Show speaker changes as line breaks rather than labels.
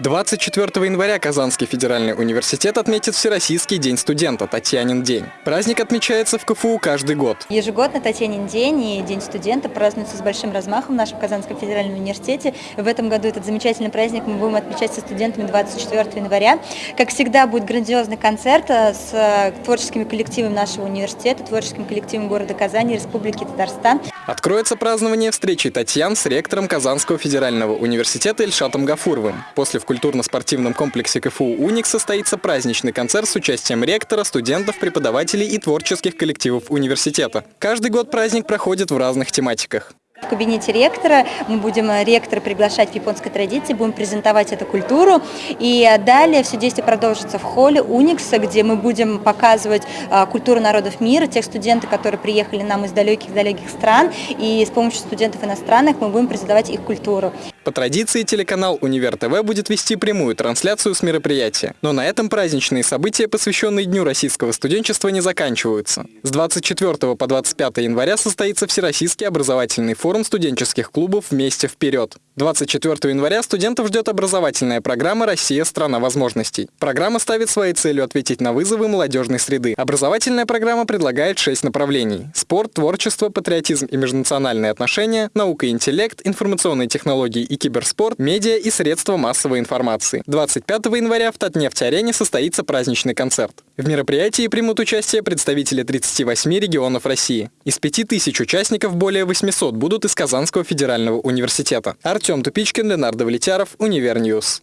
24 января Казанский федеральный университет отметит Всероссийский день студента Татьянин день. Праздник отмечается в КФУ каждый год.
Ежегодно Татьянин день и День студента празднуются с большим размахом в нашем Казанском федеральном университете. В этом году этот замечательный праздник мы будем отмечать со студентами 24 января. Как всегда будет грандиозный концерт э, с э, творческими коллективами нашего университета, творческим коллективом города Казани, Республики Татарстан.
Откроется празднование встречи Татьян с ректором Казанского федерального университета Ильшатом Гафуровым. После культурно-спортивном комплексе КФУ «Уник» состоится праздничный концерт с участием ректора, студентов, преподавателей и творческих коллективов университета. Каждый год праздник проходит в разных тематиках.
Кабинете ректора мы будем э, ректора приглашать в японской традиции, будем презентовать эту культуру. И далее все действие продолжится в холле Уникса, где мы будем показывать э, культуру народов мира, тех студентов, которые приехали нам из далеких-далеких стран. И с помощью студентов иностранных мы будем презентовать их культуру.
По традиции телеканал «Универ ТВ» будет вести прямую трансляцию с мероприятия. Но на этом праздничные события, посвященные Дню российского студенчества, не заканчиваются. С 24 по 25 января состоится Всероссийский образовательный форум студенческих клубов «Вместе вперед». 24 января студентов ждет образовательная программа «Россия – страна возможностей». Программа ставит своей целью ответить на вызовы молодежной среды. Образовательная программа предлагает шесть направлений – спорт, творчество, патриотизм и межнациональные отношения, наука и интеллект, информационные технологии и киберспорт, медиа и средства массовой информации. 25 января в Татнефть-арене состоится праздничный концерт. В мероприятии примут участие представители 38 регионов России. Из 5000 участников более 800 будут из Казанского федерального университета. Артем Тупичкин, Ленардо Влетяров, Univer News.